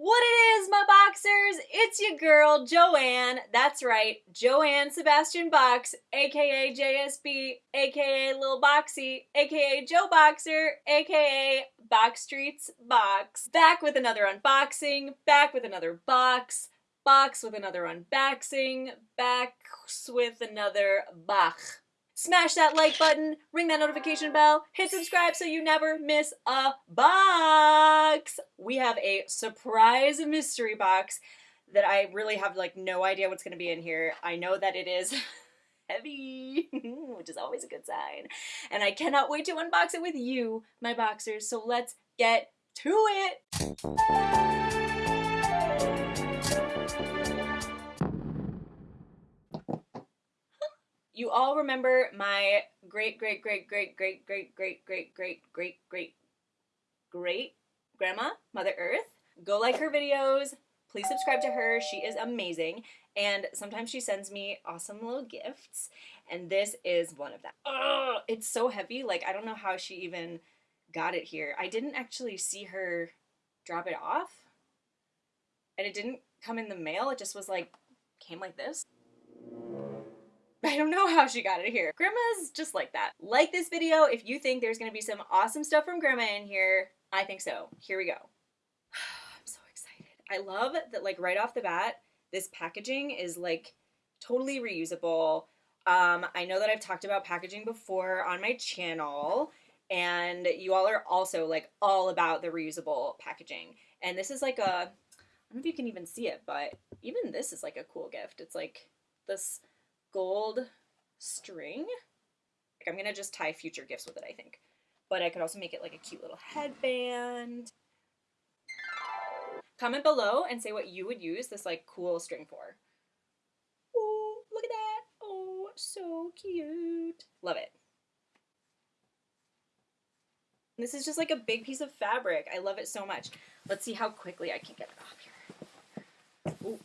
What it is, my boxers? It's your girl, Joanne. That's right, Joanne Sebastian Box, aka JSB, aka Lil Boxy, aka Joe Boxer, aka Backstreet's Box. Back with another unboxing, back with another box, box with another unboxing, back with another bach. Smash that like button, ring that notification bell, hit subscribe so you never miss a box. We have a surprise mystery box that I really have like no idea what's going to be in here. I know that it is heavy, which is always a good sign. And I cannot wait to unbox it with you, my boxers. So let's get to it. You all remember my great great great great great great great great great great great great grandma, Mother Earth. Go like her videos. Please subscribe to her. She is amazing. And sometimes she sends me awesome little gifts. And this is one of them. Ugh, it's so heavy. Like, I don't know how she even got it here. I didn't actually see her drop it off. And it didn't come in the mail. It just was like, came like this. I don't know how she got it here. Grandma's just like that. Like this video if you think there's gonna be some awesome stuff from Grandma in here. I think so. Here we go. I'm so excited. I love that like right off the bat, this packaging is like totally reusable. Um, I know that I've talked about packaging before on my channel and you all are also like all about the reusable packaging. And this is like a, I don't know if you can even see it, but even this is like a cool gift. It's like this gold string. I'm gonna just tie future gifts with it, I think. But I could also make it like a cute little headband. Comment below and say what you would use this like cool string for. Oh, look at that. Oh, so cute. Love it. This is just like a big piece of fabric. I love it so much. Let's see how quickly I can get it off here. Ooh.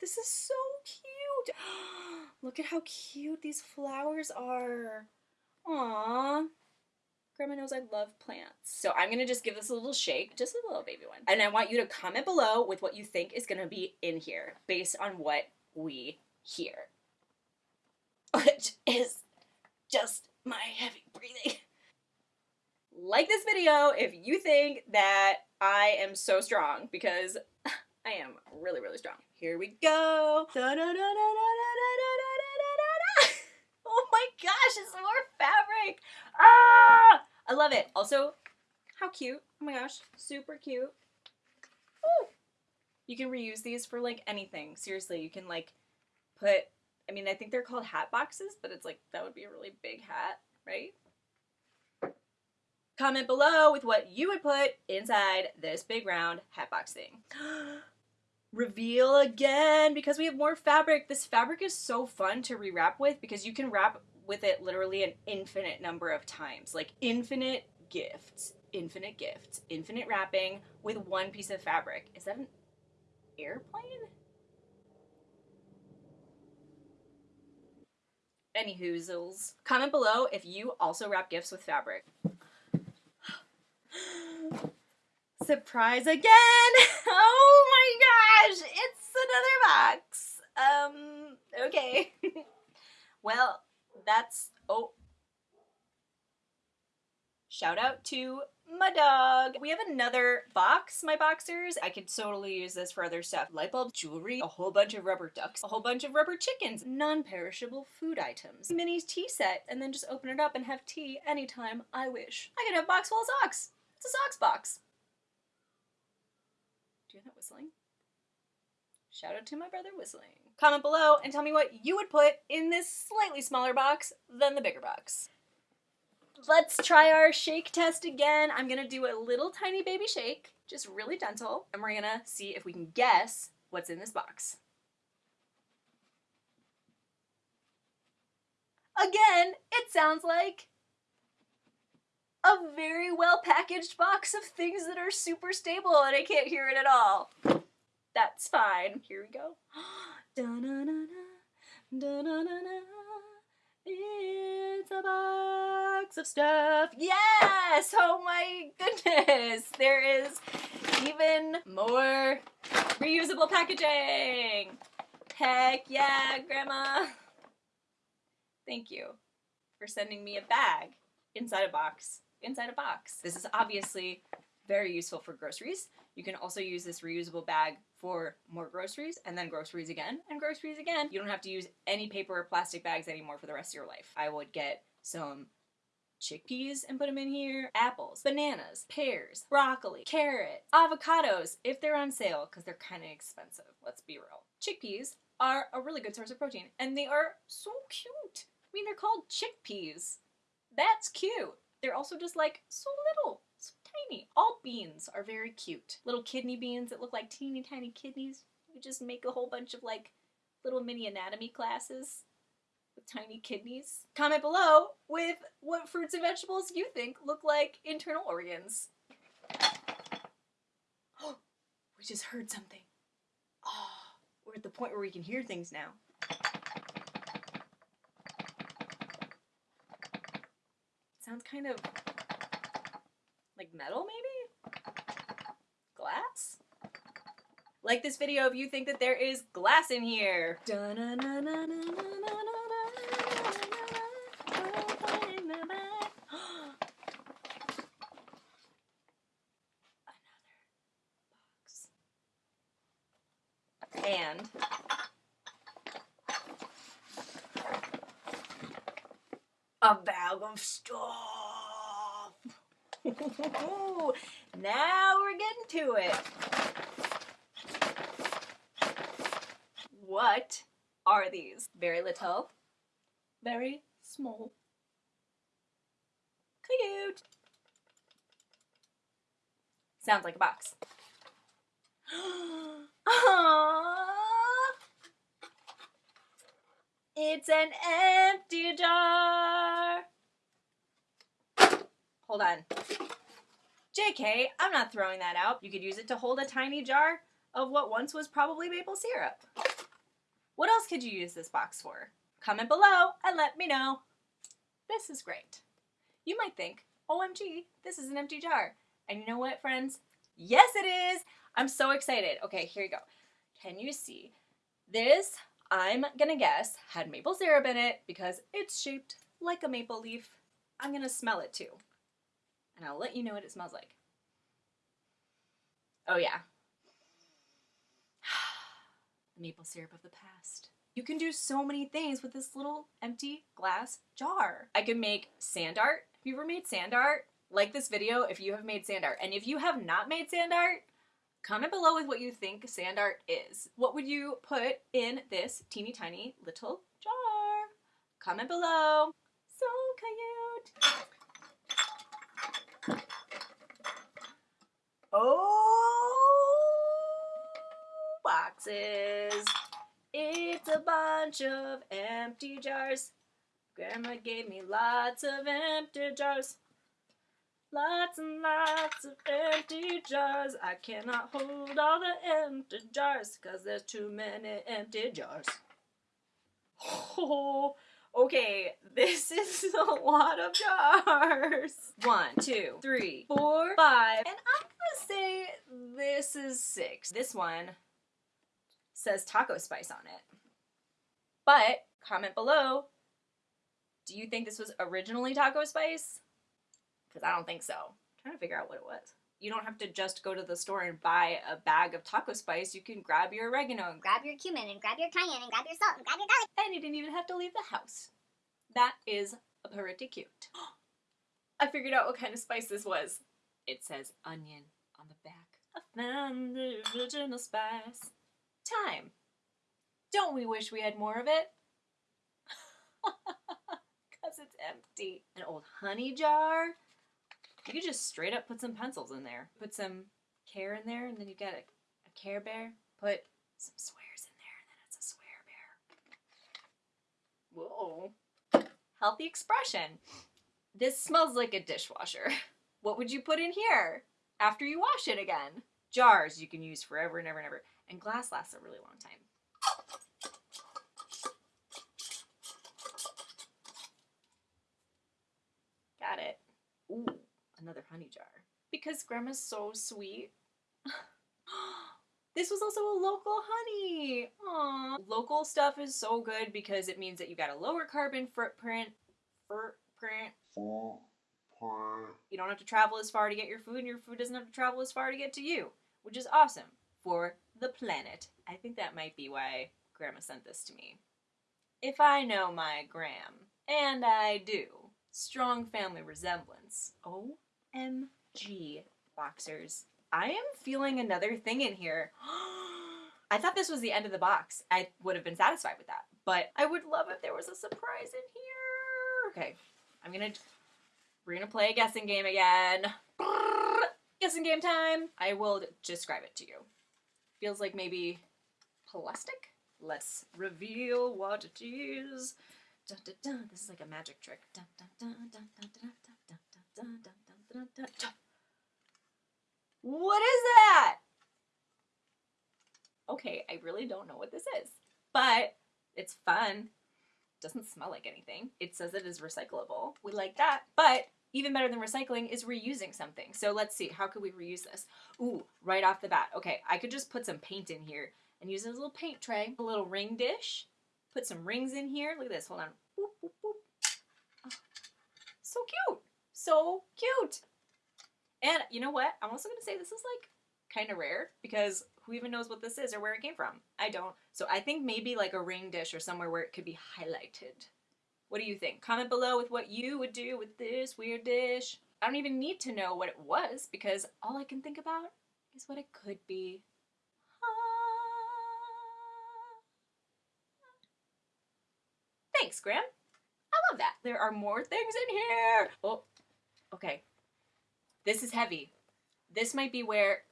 This is so cute. Look at how cute these flowers are. Aww. Grandma knows I love plants. So I'm gonna just give this a little shake, just a little baby one. And I want you to comment below with what you think is gonna be in here based on what we hear. Which is just my heavy breathing. Like this video if you think that I am so strong because I am really, really strong. Here we go. oh my gosh, it's more fabric. Ah, I love it. Also, how cute. Oh my gosh, super cute. Ooh. You can reuse these for like anything. Seriously, you can like put, I mean, I think they're called hat boxes, but it's like, that would be a really big hat, right? Comment below with what you would put inside this big round hat box thing. reveal again because we have more fabric. This fabric is so fun to rewrap with because you can wrap with it literally an infinite number of times. Like infinite gifts, infinite gifts, infinite wrapping with one piece of fabric. Is that an airplane? Any hoozles. Comment below if you also wrap gifts with fabric. Surprise again! Oh my gosh! It's another box! Um, okay. well, that's... Oh. Shout out to my dog. We have another box, my boxers. I could totally use this for other stuff. Light bulb, jewelry, a whole bunch of rubber ducks, a whole bunch of rubber chickens, non-perishable food items, mini tea set, and then just open it up and have tea anytime I wish. I could have box full of socks. It's a socks box. Do you hear that whistling? Shout out to my brother whistling. Comment below and tell me what you would put in this slightly smaller box than the bigger box. Let's try our shake test again. I'm gonna do a little tiny baby shake, just really gentle, and we're gonna see if we can guess what's in this box. Again, it sounds like a very well packaged box of things that are super stable and I can't hear it at all. That's fine. Here we go. It's a box of stuff. Yes! Oh my goodness! There is even more reusable packaging. Heck yeah, Grandma. Thank you for sending me a bag inside a box. Inside a box. This is obviously very useful for groceries. You can also use this reusable bag for more groceries and then groceries again and groceries again. You don't have to use any paper or plastic bags anymore for the rest of your life. I would get some chickpeas and put them in here, apples, bananas, pears, broccoli, carrot, avocados if they're on sale because they're kind of expensive. Let's be real. Chickpeas are a really good source of protein and they are so cute. I mean, they're called chickpeas. That's cute. They're also just like so little, tiny. All beans are very cute. Little kidney beans that look like teeny tiny kidneys. You just make a whole bunch of like little mini anatomy classes with tiny kidneys. Comment below with what fruits and vegetables you think look like internal organs. Oh, we just heard something. Oh, we're at the point where we can hear things now. Sounds kind of like metal, maybe? Glass? Like this video if you think that there is glass in here. And a bag of stuff. Now we're getting to it. What are these? Very little, very small, cute. Sounds like a box. It's an empty jar. Hold on. JK, I'm not throwing that out. You could use it to hold a tiny jar of what once was probably maple syrup. What else could you use this box for? Comment below and let me know. This is great. You might think, OMG, this is an empty jar. And you know what, friends? Yes, it is. I'm so excited. Okay, here you go. Can you see? This, I'm gonna guess, had maple syrup in it because it's shaped like a maple leaf. I'm gonna smell it too. And I'll let you know what it smells like. Oh yeah. the maple syrup of the past. You can do so many things with this little empty glass jar. I could make sand art. Have you ever made sand art? Like this video if you have made sand art. And if you have not made sand art, comment below with what you think sand art is. What would you put in this teeny tiny little jar? Comment below. So cute. Oh, boxes. It's a bunch of empty jars. Grandma gave me lots of empty jars. Lots and lots of empty jars. I cannot hold all the empty jars because there's too many empty jars. Oh, okay, this is a lot of jars. One, two, three, four, five, and I'm gonna say this is six. This one says taco spice on it. But comment below, do you think this was originally taco spice? because I don't think so. I'm trying to figure out what it was. You don't have to just go to the store and buy a bag of taco spice. You can grab your oregano and grab your cumin and grab your cayenne and grab your salt and grab your garlic. And you didn't even have to leave the house. That is a pretty cute. I figured out what kind of spice this was. It says onion on the back. I found the original spice. Time. Don't we wish we had more of it? Because it's empty. An old honey jar you could just straight up put some pencils in there. Put some care in there, and then you get a, a Care Bear. Put some swears in there, and then it's a swear bear. Whoa. Healthy expression. This smells like a dishwasher. What would you put in here after you wash it again? Jars you can use forever and ever and ever. And glass lasts a really long time. Got it. Ooh, another honey jar. Because grandma's so sweet. this was also a local honey. Aww. Local stuff is so good because it means that you got a lower carbon footprint. Footprint. You don't have to travel as far to get your food, and your food doesn't have to travel as far to get to you, which is awesome for the planet. I think that might be why Grandma sent this to me. If I know my Gram, and I do, strong family resemblance. Oh OMG, boxers. I am feeling another thing in here. I thought this was the end of the box. I would have been satisfied with that. But I would love if there was a surprise in here. Okay, I'm gonna we're gonna play a guessing game again. Guessing game time. I will describe it to you. Feels like maybe plastic. Let's reveal what it is. Dun, dun, dun. This is like a magic trick. Dun, dun, dun, dun, dun, dun, dun, dun, dun, What is that? Okay, I really don't know what this is, but it's fun. Doesn't smell like anything. It says it is recyclable. We like that. But even better than recycling is reusing something. So let's see, how could we reuse this? Ooh, right off the bat. Okay, I could just put some paint in here and use this little paint tray, a little ring dish, put some rings in here. Look at this, hold on. Boop, boop, boop. Oh, so cute, so cute. And you know what? I'm also gonna say this is like kind of rare because who even knows what this is or where it came from? I don't. So I think maybe like a ring dish or somewhere where it could be highlighted. What do you think? Comment below with what you would do with this weird dish. I don't even need to know what it was because all I can think about is what it could be. Ah. Thanks, Gram. I love that. There are more things in here. Oh, okay. This is heavy. This might be where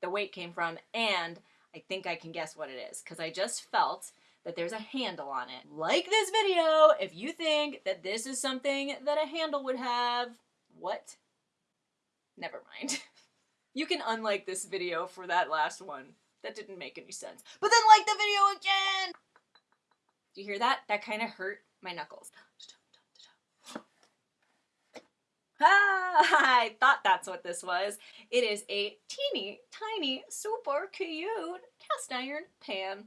the weight came from, and I think I can guess what it is because I just felt that there's a handle on it. Like this video if you think that this is something that a handle would have. What? Never mind. you can unlike this video for that last one. That didn't make any sense. But then like the video again! Do you hear that? That kind of hurt my knuckles. I thought that's what this was. It is a teeny tiny super cute cast iron pan.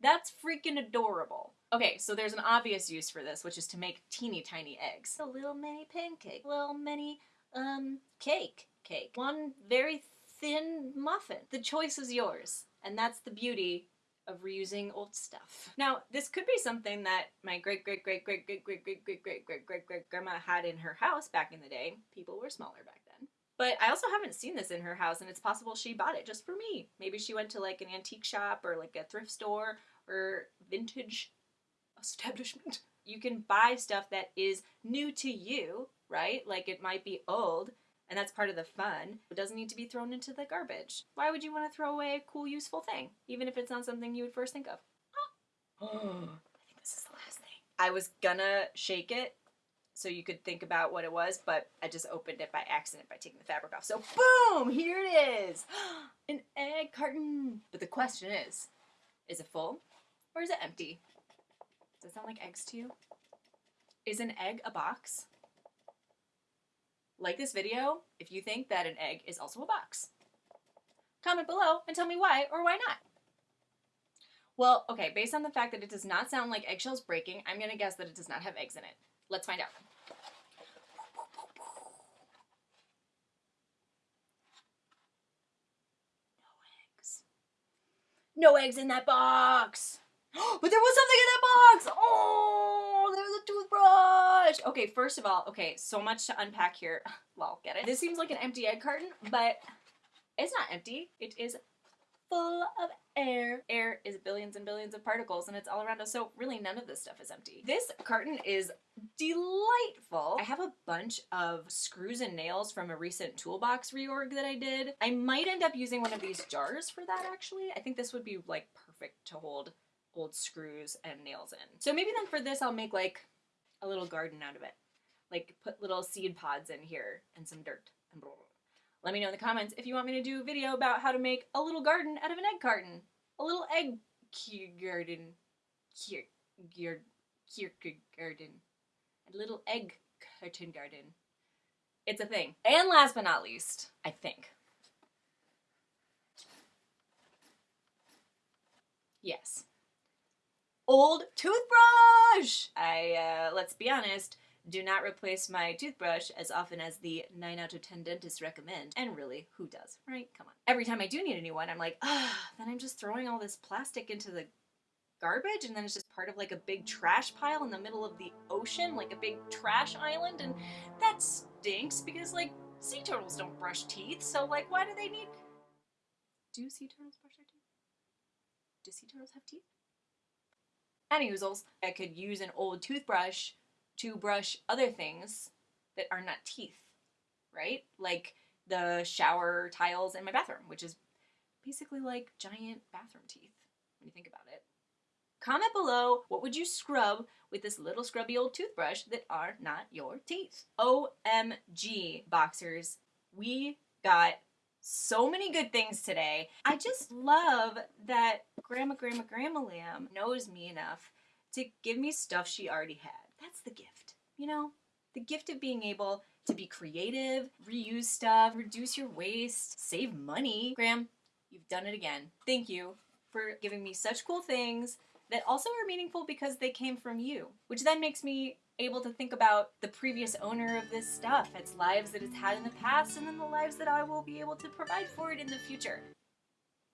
That's freaking adorable. Okay, so there's an obvious use for this, which is to make teeny tiny eggs. A little mini pancake, little mini um cake, cake. One very thin muffin. The choice is yours, and that's the beauty of reusing old stuff. Now, this could be something that my great great great great great great great great great great great great grandma had in her house back in the day. People were smaller back then. But I also haven't seen this in her house and it's possible she bought it just for me. Maybe she went to like an antique shop or like a thrift store or vintage establishment. You can buy stuff that is new to you, right? Like it might be old, and that's part of the fun. It doesn't need to be thrown into the garbage. Why would you want to throw away a cool, useful thing, even if it's not something you would first think of? Oh, I think this is the last thing. I was gonna shake it so you could think about what it was, but I just opened it by accident by taking the fabric off. So boom, here it is. An egg carton. But the question is, is it full or is it empty? Does it sound like eggs to you? Is an egg a box? Like this video if you think that an egg is also a box. Comment below and tell me why or why not. Well, okay, based on the fact that it does not sound like eggshells breaking, I'm gonna guess that it does not have eggs in it. Let's find out. No eggs. No eggs in that box! but there was something in that box! Oh, there was a toothbrush! Okay, first of all, okay, so much to unpack here. Well, get it? This seems like an empty egg carton, but it's not empty. It is full of air. Air is billions and billions of particles and it's all around us, so really none of this stuff is empty. This carton is delightful. I have a bunch of screws and nails from a recent toolbox reorg that I did. I might end up using one of these jars for that actually. I think this would be like perfect to hold old screws and nails in. So maybe then for this I'll make like a little garden out of it. Like put little seed pods in here and some dirt and blah, blah. Let me know in the comments if you want me to do a video about how to make a little garden out of an egg carton. A little egg garden. Garden. A little egg curtain garden. It's a thing. And last but not least, I think. Yes. Old toothbrush! I, uh, let's be honest, do not replace my toothbrush as often as the 9 out of 10 dentists recommend. And really, who does, right? Come on. Every time I do need a new one, I'm like, ah, then I'm just throwing all this plastic into the garbage and then it's just part of like a big trash pile in the middle of the ocean, like a big trash island, and that stinks because like sea turtles don't brush teeth, so like why do they need Do sea turtles brush their teeth? Do sea turtles have teeth? Any oozles, I could use an old toothbrush to brush other things that are not teeth, right? Like the shower tiles in my bathroom, which is basically like giant bathroom teeth when you think about it. Comment below what would you scrub with this little scrubby old toothbrush that are not your teeth. OMG, boxers. We got so many good things today. I just love that Grandma, Grandma, Grandma Lamb knows me enough to give me stuff she already had. That's the gift, you know? The gift of being able to be creative, reuse stuff, reduce your waste, save money. Gram, you've done it again. Thank you for giving me such cool things that also are meaningful because they came from you, which then makes me able to think about the previous owner of this stuff, its lives that it's had in the past, and then the lives that I will be able to provide for it in the future.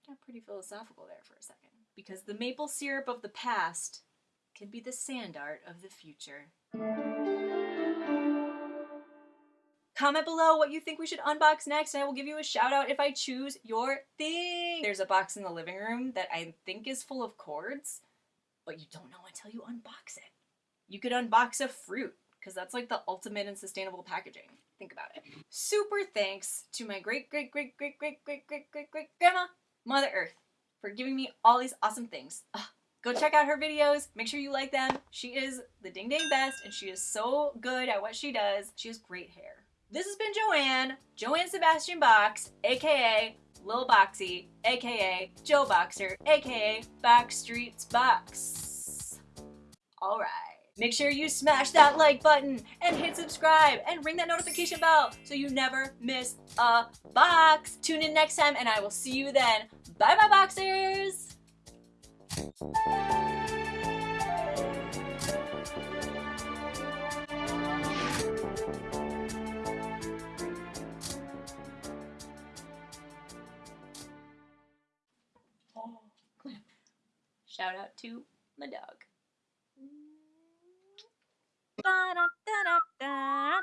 Got pretty philosophical there for a second. Because the maple syrup of the past can be the sand art of the future. Comment below what you think we should unbox next and I will give you a shout out if I choose your thing. There's a box in the living room that I think is full of cords, but you don't know until you unbox it. You could unbox a fruit because that's like the ultimate in sustainable packaging. Think about it. Super thanks to my great great great great great great great great great grandma, Mother Earth, for giving me all these awesome things. Ugh. Go check out her videos. Make sure you like them. She is the ding dang best and she is so good at what she does. She has great hair. This has been Joanne, Joanne Sebastian Box, aka Lil Boxy, aka Joe Boxer, aka Backstreet's Box. Alright. Make sure you smash that like button and hit subscribe and ring that notification bell so you never miss a box. Tune in next time and I will see you then. Bye bye boxers! Shout out to my dog. Da, da, da,